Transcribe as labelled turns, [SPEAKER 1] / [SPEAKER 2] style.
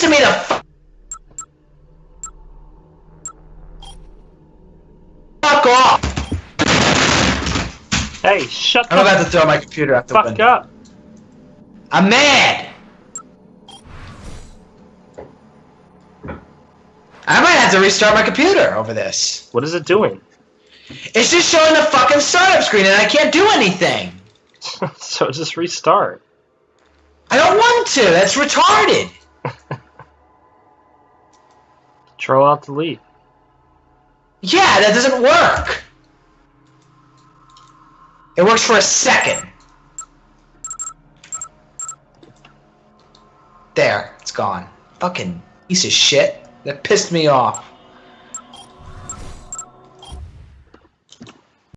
[SPEAKER 1] Listen to me the f- fuck off!
[SPEAKER 2] Hey, shut up!
[SPEAKER 1] I'm
[SPEAKER 2] the
[SPEAKER 1] about to throw my computer out the
[SPEAKER 2] fuck
[SPEAKER 1] window.
[SPEAKER 2] up.
[SPEAKER 1] I'm mad! I might have to restart my computer over this.
[SPEAKER 2] What is it doing?
[SPEAKER 1] It's just showing the fucking startup screen and I can't do anything.
[SPEAKER 2] so just restart.
[SPEAKER 1] I don't want to. That's retarded.
[SPEAKER 2] Control Alt Delete.
[SPEAKER 1] Yeah, that doesn't work. It works for a second. There, it's gone. Fucking piece of shit. That pissed me off.